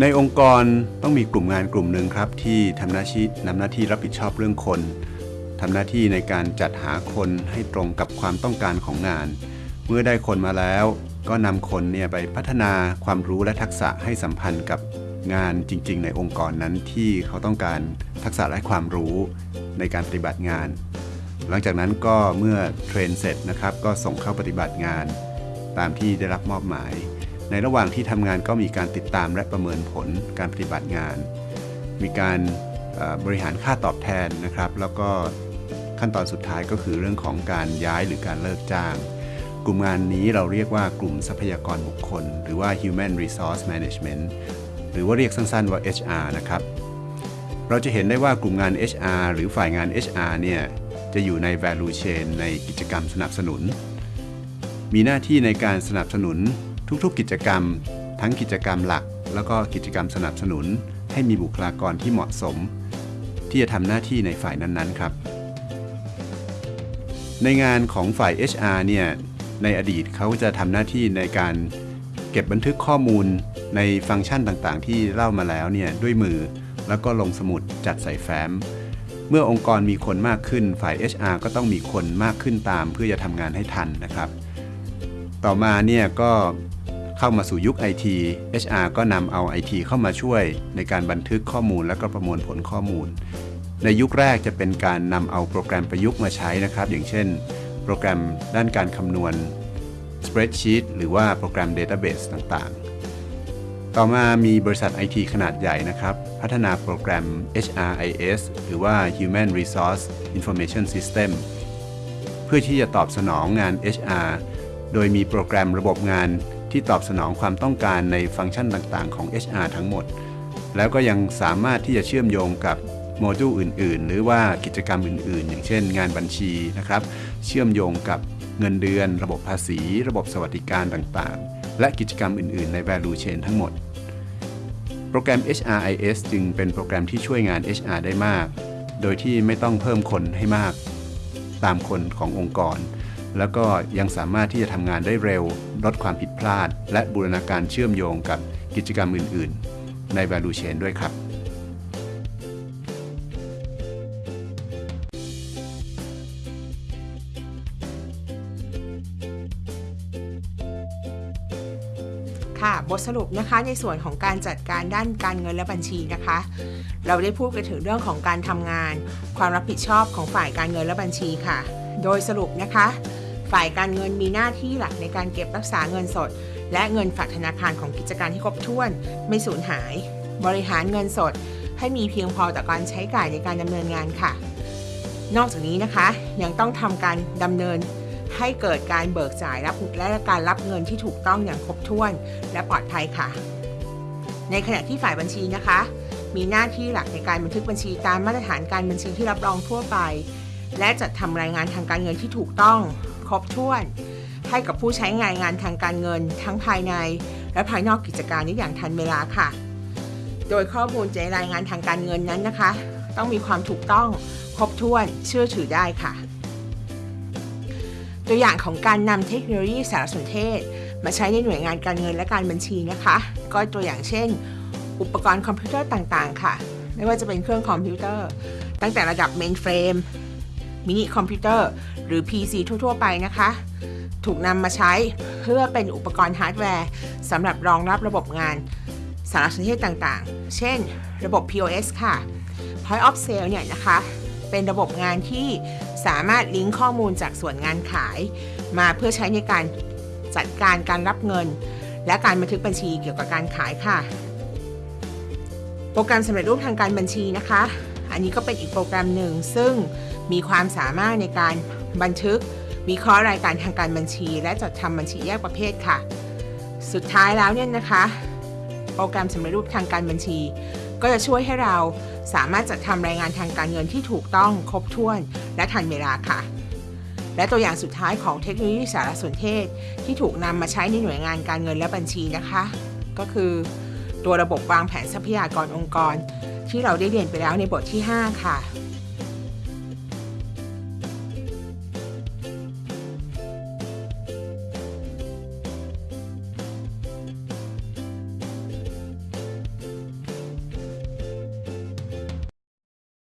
ในองค์กรต้องมีกลุ่มงานกลุ่มหนึ่งครับ ที่ทำหน้าที่นำหน้าที่รับผิดชอบเรื่องคนทำหน้าที่ในการจัดหาคนให้ตรงกับความต้องการของงาน เมื่อได้คนมาแล้ว ก็นำคนเนี่ยไปพัฒนาความรู้และทักษะให้สัมพันธ์กับงานจริง ๆ ในองค์กรนั้นที่เขาต้องการทักษะและความรู้ในการปฏิบัติงาน หลังจากนั้นก็เมื่อเทรนเสร็จนะครับ ก็ส่งเข้าปฏิบัติงาน ตามที่ได้รับมอบหมาย ในระหว่างที่ทำงานก็มีการติดตามและประเมินผลการปฏิบัติงาน มีการบริหารค่าตอบแทนนะครับ แล้วก็ขั้นตอนสุดท้ายก็คือเรื่องของการย้ายหรือการเลิกจ้าง กลุ่มงานนี้เราเรียกว่ากลุ่มทรัพยากรบุคคล หรือว่า Human Resource Management หรือว่าเรียกสั้นๆว่า HR นะครับ เราจะเห็นได้ว่ากลุ่มงาน HR หรือฝ่ายงาน HR เนี่ยจะอยู่ใน value chain ในกิจกรรมสนับสนุน มีหน้าที่ในการสนับสนุน ทุกๆ กิจกรรม ทั้งกิจกรรมหลัก แล้วก็กิจกรรมสนับสนุน ให้มีบุคลากรที่เหมาะสม ที่จะทำหน้าที่ในฝ่ายนั้นๆครับ ในงานของฝ่าย HR เนี่ยในอดีตเขาจะทำหน้าที่ในการเก็บบันทึกข้อมูลในฟังก์ชันต่างๆ ที่เล่ามาแล้วเนี่ยด้วยมือแล้วก็ลงสมุดจัดใส่แฟ้ม เมื่อองค์กรมีคนมากขึ้นฝ่าย HR ก็ต้องมีคนมากขึ้นตาม เพื่อจะทำงานให้ทันนะครับ ต่อมาเนี่ยก็ เข้ามาสู่ยุค IT HR ก็นำเอา IT เข้ามาช่วยในการบันทึกข้อมูลและก็ประมวลผลข้อมูล ในยุคแรกจะเป็นการนำเอาโปรแกรมประยุกต์มาใช้นะครับ อย่างเช่น โปรแกรมด้านการคำนวณ spreadsheet หรือว่าโปรแกรม database ต่างๆ ต่อมามีบริษัท IT ขนาดใหญ่นะครับ พัฒนาโปรแกรม HRIS หรือว่า Human Resource Information System เพื่อที่จะตอบสนองงาน HR โดยมีโปรแกรมระบบงาน ที่ตอบสนองความต้องการในฟังก์ชันต่างๆ ของ HR ทั้งหมด แล้วก็ยังสามารถที่จะเชื่อมโยงกับโมดูลอื่น ๆ หรือว่ากิจกรรมอื่น ๆ อย่างเช่น งานบัญชีนะครับ เชื่อมโยงกับเงินเดือน ระบบภาษี ระบบสวัสดิการต่างๆ และกิจกรรมอื่น ๆ ใน value chain ทั้งหมด โปรแกรม HRIS จึงเป็นโปรแกรมที่ช่วยงาน HR ได้มาก โดยที่ไม่ต้องเพิ่มคนให้มาก ตามคนขององค์กร แล้วก็ยังสามารถที่จะทำงานได้เร็ว ลดความผิดพลาด และบูรณาการเชื่อมโยงกับกิจกรรมอื่น ๆ ใน value chain ด้วยครับ ค่ะ บทสรุปนะคะในส่วนของการจัดการด้านการเงินและบัญชีนะคะ เราได้พูดกันถึงเรื่องของการทำงาน ความรับผิดชอบของฝ่ายการเงินและบัญชีค่ะโดยสรุปนะคะ ฝ่ายการเงินมีหน้าที่หลักในการเก็บรักษาเงินสด และเงินฝากธนาคารของกิจการที่ครบถ้วน ไม่สูญหาย บริหารเงินสด ให้มีเพียงพอต่อการใช้จ่ายในการดำเนินงานค่ะ นอกจากนี้นะคะยังต้องทำการดำเนินให้เกิดการเบิกจ่ายรับและการรับเงินที่ถูกต้องอย่างครบถ้วน และปลอดภัยค่ะ ในขณะที่ฝ่ายบัญชีนะคะ มีหน้าที่หลักในการบันทึกบัญชีตามมาตรฐานการบัญชีที่รับรองทั่วไป และจัดทำรายงานทางการเงินที่ถูกต้อง ครบถ้วน ให้กับผู้ใช้งานงานทางการเงิน ทั้งภายใน และภายนอกกิจการนี้อย่างทันเวลาค่ะ โดยข้อมูลในรายงานทางการเงินนั้นนะคะ ต้องมีความถูกต้องครบถ้วนเชื่อถือได้ค่ะ ตัวอย่างของการนำเทคโนโลยีสารสนเทศ มาใช้ในหน่วยงานการเงินและการบัญชีนะคะ ก็ตัวอย่างเช่น อุปกรณ์คอมพิวเตอร์ต่างๆ ค่ะ ไม่ว่าจะเป็นเครื่องคอมพิวเตอร์ ตั้งแต่ระดับ mainframe minicomputer หรือ PC ทั่ว ๆ ไปนะคะ ถูกนำมาใช้เพื่อเป็นอุปกรณ์ฮาร์ดแวร์สำหรับรองรับระบบงานสารสนเทศต่างๆ เช่น ระบบ POS ค่ะ Point of Sale เนี่ยนะคะ เป็นระบบงานที่สามารถลิงก์ข้อมูลจากส่วนงานขาย มาเพื่อใช้ในการจัดการการรับเงิน และการบันทึกบัญชีเกี่ยวกับการขายค่ะ โปรแกรมสำเร็จรูปทางการบัญชีนะคะ อันนี้ก็เป็นอีกโปรแกรมหนึ่งซึ่งมีความสามารถในการบันทึก วิเคราะห์รายการทางการบัญชี และจัดทำบัญชีแยกประเภทค่ะ สุดท้ายแล้วเนี่ยนะคะ โปรแกรมสำเร็จรูปทางการบัญชี ก็จะช่วยให้เราสามารถจัดทำรายงานทางการเงินที่ถูกต้องครบถ้วน และทันเวลาค่ะ และตัวอย่างสุดท้ายของเทคโนโลยีสารสนเทศ ที่ถูกนำมาใช้ในหน่วยงานการเงินและบัญชีนะคะ ก็คือตัวระบบวางแผนทรัพยากรองค์กร ที่เราได้เรียนไปแล้วในบทที่ 5 ค่ะ